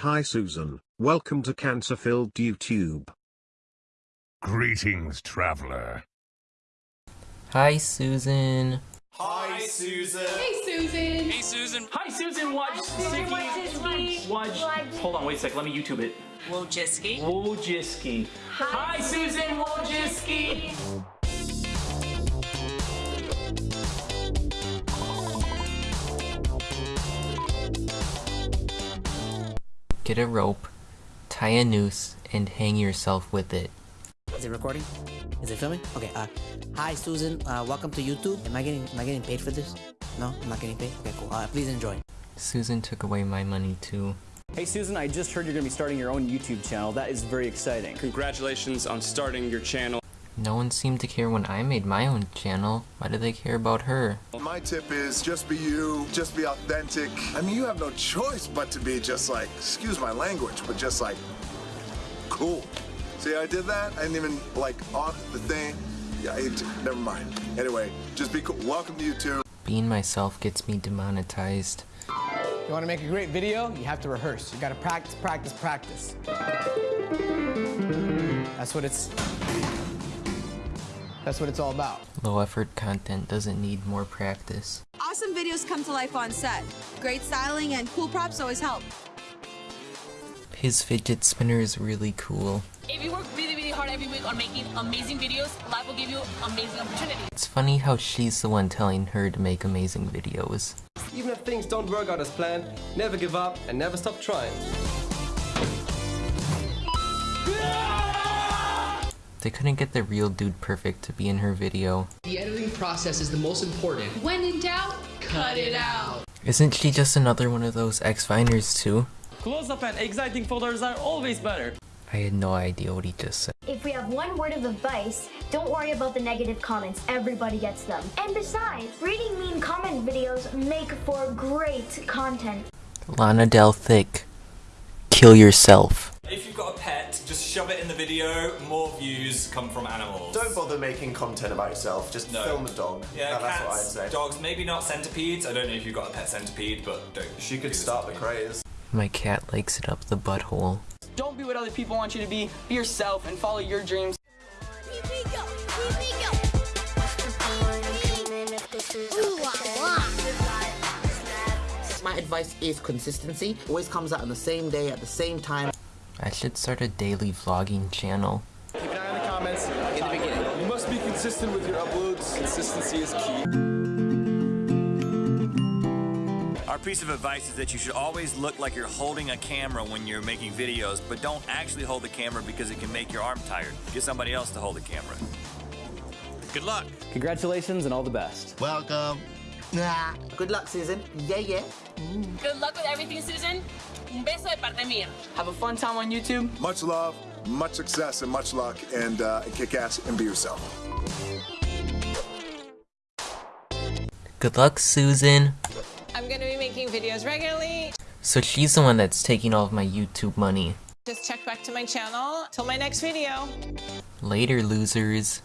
Hi Susan, welcome to Cancer-Filled YouTube. Greetings, traveler. Hi, Susan. Hi, Susan. Hey, Susan. Hey Susan. Hi Susan, watch Sicky. Watch. Hold on, wait a sec. Let me YouTube it. Wojcicki. Wojcicki. Hi Susan Wojcicki. Get a rope, tie a noose, and hang yourself with it. Is it recording? Is it filming? Okay. Uh, hi Susan. Uh, welcome to YouTube. Am I getting Am I getting paid for this? No, I'm not getting paid. Okay, cool. Uh, please enjoy. Susan took away my money too. Hey Susan, I just heard you're going to be starting your own YouTube channel. That is very exciting. Congratulations on starting your channel. No one seemed to care when I made my own channel. Why do they care about her? My tip is just be you, just be authentic. I mean, you have no choice but to be just like, excuse my language, but just like, cool. See, I did that. I didn't even like off the thing. Yeah, it, never mind. Anyway, just be cool. Welcome to YouTube. Being myself gets me demonetized. You want to make a great video? You have to rehearse. You got to practice, practice, practice. That's what it's. That's what it's all about. Low effort content doesn't need more practice. Awesome videos come to life on set. Great styling and cool props always help. His fidget spinner is really cool. If you work really, really hard every week on making amazing videos, life will give you amazing opportunities. It's funny how she's the one telling her to make amazing videos. Even if things don't work out as planned, never give up and never stop trying. They couldn't get the real dude perfect to be in her video. The editing process is the most important. When in doubt, cut it out. Isn't she just another one of those X-Finers too? Close-up and exciting photos are always better. I had no idea what he just said. If we have one word of advice, don't worry about the negative comments. Everybody gets them. And besides, reading mean comment videos make for great content. Lana Del Thick. Kill yourself. Just shove it in the video. More views come from animals. Don't bother making content about yourself. Just No. film a dog. Yeah, No, that's cats, what I'd say. dogs, maybe not centipedes. I don't know if you've got a pet centipede, but don't. She could start the craze. My cat likes it up the butthole. Don't be what other people want you to be. Be yourself and follow your dreams. My advice is consistency. Always comes out on the same day at the same time. I should start a daily vlogging channel. Keep an eye on the comments in the beginning. You must be consistent with your uploads. Consistency is key. Our piece of advice is that you should always look like you're holding a camera when you're making videos, but don't actually hold the camera because it can make your arm tired. Get somebody else to hold the camera. Good luck. Congratulations and all the best. Welcome. Nah. Good luck, Susan. Yeah, yeah. Good luck with everything, Susan. Un beso de parte mía. Have a fun time on YouTube. Much love, much success, and much luck. And uh, kick ass and be yourself. Good luck, Susan. I'm gonna be making videos regularly. So she's the one that's taking all of my YouTube money. Just check back to my channel till my next video. Later, losers.